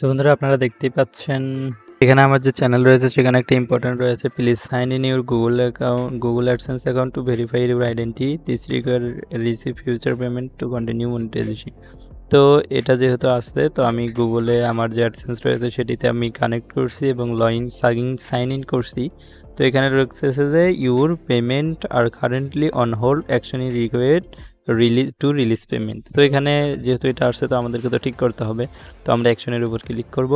তো বন্ধুরা, আপনারা দেখতেই পাচ্ছেন, এখানে আমার যে চ্যানেল রয়েছে, সেখানে একটা ইম্পর্টেন্ট রয়েছে। Please sign in your Google account Google AdSense account to verify your identity this require receive future payment to continue monetization তো এটা যেহেতু আসছে, তো আমি গুগলে আমার যে অ্যাডসেন্স রয়েছে, সেটিতে আমি কানেক্ট করছি এবং লইন সাইন সাইন ইন করছি। তো এখানে রয়েছে যে your payment are currently on hold action is required release to release payment তো এখানে যেহেতু এটা আসছে, তো আমাদেরকে তো ঠিক করতে হবে। তো আমরা অ্যাকশনের উপর ক্লিক করব।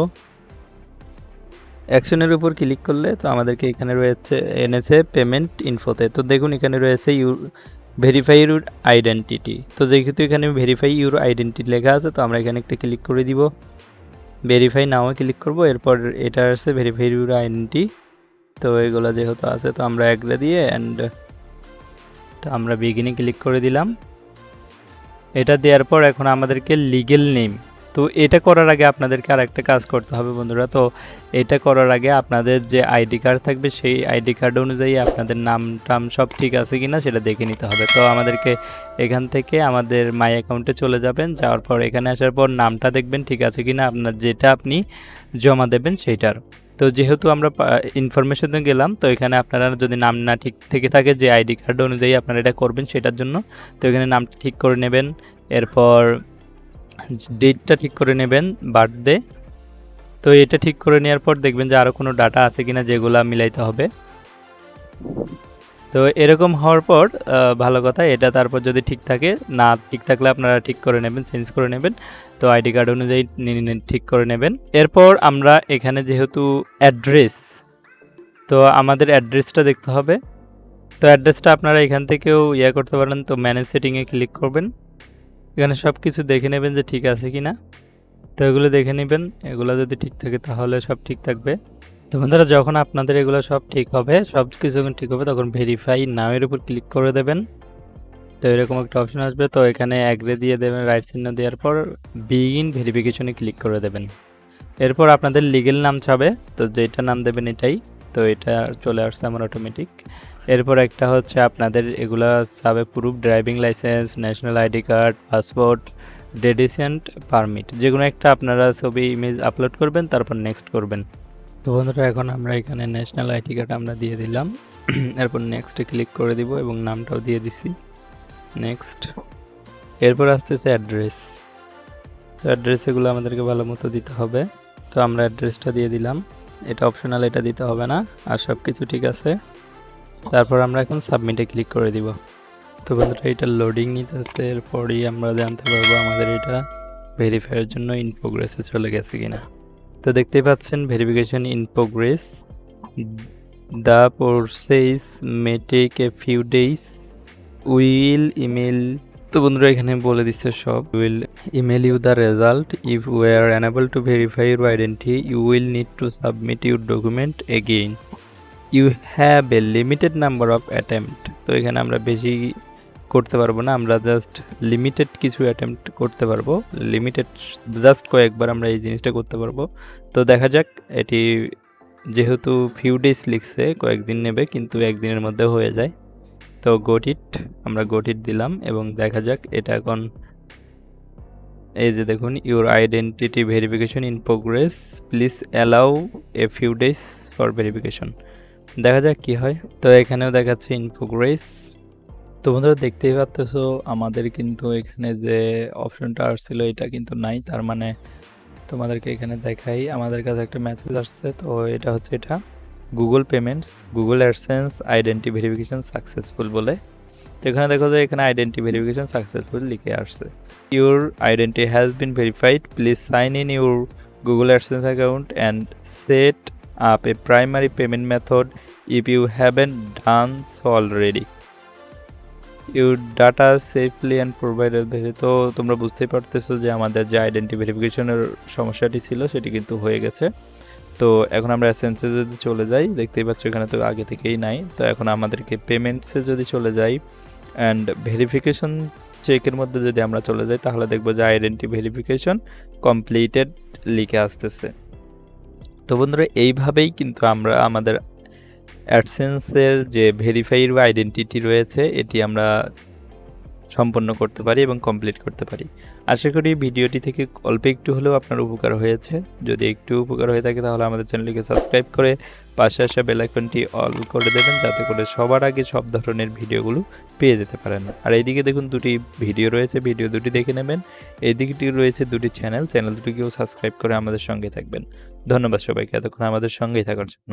অ্যাকশনের উপর ক্লিক করলে তো আমাদেরকে এখানে রয়েছে, এনেছে পেমেন্ট ইনফোতে তো দেখুন, এখানে রয়েছে ইউ ভেরিফাই ইউর আইডেন্টিটি তো যেহেতু এখানে ভেরিফাই ইউর আইডেন্টিটি লেখা আছে, তো আমরা এখানে একটা ক্লিক করে দিব। ভেরিফাই নাও ক্লিক করব। এরপর এটা আছে ভেরিফাই ইউর আইডেন্টি তো এগুলো যেহেতু আছে, তো আমরা একলে দিয়ে অ্যান্ড তো আমরা বিগিনে ক্লিক করে দিলাম। এটা দেওয়ার পর এখন আমাদেরকে লিগেল নেম তো এটা করার আগে আপনাদেরকে আর একটা কাজ করতে হবে বন্ধুরা। তো এটা করার আগে আপনাদের যে আইডি কার্ড থাকবে, সেই আইডি কার্ড অনুযায়ী আপনাদের নাম টাম সব ঠিক আছে কি না সেটা দেখে নিতে হবে। তো আমাদেরকে এখান থেকে আমাদের মাই অ্যাকাউন্টে চলে যাবেন, যাওয়ার পর এখানে আসার পর নামটা দেখবেন ঠিক আছে কি না আপনার যেটা আপনি জমা দেবেন সেইটার। তো যেহেতু আমরা ইনফরমেশনে গেলাম, তো এখানে আপনারা যদি নাম না ঠিক থেকে থাকে যে আইডি কার্ড অনুযায়ী আপনারা এটা করবেন সেটার জন্য, তো এখানে নাম ঠিক করে নেবেন। এরপর ডেটটা ঠিক করে নেবেন বার্থডে তো এটা ঠিক করে নেওয়ার পর দেখবেন যে আরও কোনো ডাটা আছে কিনা যেগুলো মিলাইতে হবে। তো এরকম হওয়ার পর ভালো কথা, এটা তারপর যদি ঠিক থাকে, না ঠিক থাকলে আপনারা ঠিক করে নেবেন, চেঞ্জ করে নেবেন। তো আইডি কার্ড অনুযায়ী ঠিক করে নেবেন। এরপর আমরা এখানে যেহেতু অ্যাড্রেস, তো আমাদের অ্যাড্রেসটা দেখতে হবে। তো অ্যাড্রেসটা আপনারা এখান থেকেও ইয়ে করতে পারেন, তো ম্যানেজ সেটিংয়ে ক্লিক করবেন। এখানে সব কিছু দেখে নেবেন যে ঠিক আছে কি না তো এগুলো দেখে নেবেন, এগুলো যদি ঠিক থাকে তাহলে সব ঠিক থাকবে। তো বন্ধুরা, যখন আপনাদের এগুলো সব ঠিক হবে, সব কিছু যখন ঠিক হবে, তখন ভেরিফাই নামের উপর ক্লিক করে দেবেন। তো এরকম একটা অপশন আসবে। তো এখানে অ্যাগ্রে দিয়ে দেবেন রাইট চিহ্ন দেওয়ার পর বিগিন ভেরিফিকেশনে ক্লিক করে দেবেন। এরপর আপনাদের লিগেল নাম চাবে তো যেটা নাম দেবেন এটাই। তো এটা চলে আসছে আমার অটোমেটিক এরপর একটা হচ্ছে আপনাদের এগুলা চাবে proof driving licence national ID card passport ডেডিসেন্ট permit যে কোনো একটা আপনারা ছবি ইমেজ আপলোড করবেন, তারপর নেক্সট করবেন। তো বন্ধুরা, এখন আমরা এখানে ন্যাশনাল আইডি কার্ড আমরা দিয়ে দিলাম। এরপর নেক্সটে ক্লিক করে দিব এবং নামটাও দিয়ে দিছি। নেক্সট এরপর আসতেছে অ্যাড্রেস তো অ্যাড্রেস এগুলো আমাদেরকে ভালো মতো দিতে হবে। তো আমরা অ্যাড্রেসটা দিয়ে দিলাম। এটা অপশনাল এটা দিতে হবে না। আর সব কিছু ঠিক আছে। তারপর আমরা এখন সাবমিটে ক্লিক করে দিব। তো বন্ধুরা, এটা লোডিং নিতেছে। এরপরই আমরা জানতে পারব আমাদের এটা ভেরিফাইয়ের জন্য ইন প্রোগ্রেসে চলে গেছে কিনা। তো দেখতেই পাচ্ছেন verification in progress the process may take a few days will email তো বন্ধুরা, এখানে বলে দিচ্ছে সব। Will email you the result if we are unable to verify your identity you will need to submit your document again you have a limited number of attempt তো এখানে আমরা বেশি করতে পারব না, আমরা জাস্ট লিমিটেড কিছু অ্যাটেম্পট করতে পারব। লিমিটেড জাস্ট কয়েকবার আমরা এই জিনিসটা করতে পারব। তো দেখা যাক, এটি যেহেতু ফিউ ডেজ লিখছে, কয়েকদিন নেবে, কিন্তু একদিনের মধ্যে হয়ে যায়। তো গোটিট আমরা গোটিট দিলাম এবং দেখা যাক এটা এখন এই যে দেখুন your identity verification in progress please allow a few days for verification দেখা যাক কি হয়। তো এখানেও দেখাচ্ছে ইন প্রোগ্রেস তো বন্ধুরা দেখতেই পাচ্তেছো, আমাদের কিন্তু এখানে যে অপশনটা আসছিল এটা কিন্তু নাই। তার মানে তোমাদেরকে এখানে দেখাই, আমাদের কাছে একটা মেসেজ আসছে, তো এটা হচ্ছে এটা। Google payments Google AdSense identity verification successful বলে। তো এখানে দেখো যে এখানে আইডেন্টি ভেরিফিকেশন সাকসেসফুল লিখে আসছে। Your identity has been verified please sign in your Google AdSense account and set up a primary payment method if you done so already your data safely and provider দেখে তো তোমরা বুঝতেই পারতেছো যে আমাদের যে আইডেন্টি ভেরিফিকেশনের সমস্যাটি ছিল সেটি কিন্তু হয়ে গেছে। তো এখন আমরা অ্যাসেন্সে যদি চলে যাই, দেখতেই পাচ্ছ এখানে তো আগে থেকেই নাই। তো এখন আমাদেরকে পেমেন্টসে যদি চলে যাই অ্যান্ড ভেরিফিকেশন চেকের মধ্যে যদি আমরা চলে যাই, তাহলে দেখব যে আইডেন্টি ভেরিফিকেশন কমপ্লিটেড লিখে আসতেছে। তো বন্ধুরা, এইভাবেই কিন্তু আমরা আমাদের অ্যাডসেন্সের যে ভেরিফাইড আইডেন্টিটি রয়েছে, এটি আমরা সম্পন্ন করতে পারি এবং কমপ্লিট করতে পারি। আশা করি ভিডিওটি থেকে অল্প একটু হলেও আপনার উপকার হয়েছে। যদি একটু উপকার হয়ে থাকে তাহলে আমাদের চ্যানেলটিকে সাবস্ক্রাইব করে পাশে আসা বেলাইকনটি অল করে দেবেন, যাতে করে সবার আগে সব ধরনের ভিডিওগুলো পেয়ে যেতে পারেন। আর এইদিকে দেখুন দুটি ভিডিও রয়েছে, ভিডিও দুটি দেখে নেবেন। এইদিকটি রয়েছে দুটি চ্যানেল চ্যানেল দুটিকেও সাবস্ক্রাইব করে আমাদের সঙ্গে থাকবেন। ধন্যবাদ সবাইকে, এতক্ষণ আমাদের সঙ্গেই থাকার জন্য।